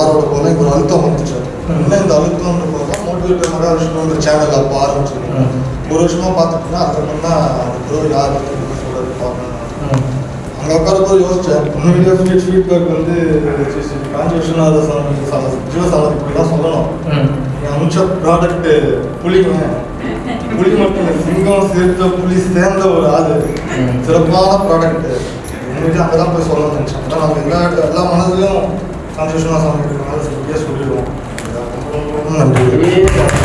எல்லாரோட போல ஒரு அழுத்தம் வந்துச்சு என்ன இந்த அழுத்தம்ன்ற போது மோட்டிவேட்டர் மகாவிஷ்ணுன்ற சேனல் அப்போ ஆரம்பிச்சிருக்கேன் ஒரு வருஷமா தான் அந்த ப்ரோ யார் சொல்றது பார்க்கணும். அங்கே உட்காரப்போ யோசிச்சேன் ஃபீட் ஃபீட்பேக் வந்து காஞ்சி விஸ்வநாத சாமி சாமி ஜீவசாமி இப்படி தான் சொல்லணும். நீங்கள் அமிச்ச ப்ராடக்ட்டு புளிங்க புளி மட்டும் சிங்கம் சேர்த்த புளி சேர்ந்த ஒரு ஆள். சிறப்பான ப்ராடக்ட் உண்மையிலே அங்கே தான் போய் சொல்லணும்னு நினச்சேன். அதான் நம்ம எல்லா எல்லா மனதிலும் സംരക്ഷണ സമയത്ത് നല്ല സി പി എസ് കുട്ടികളും നന്ദി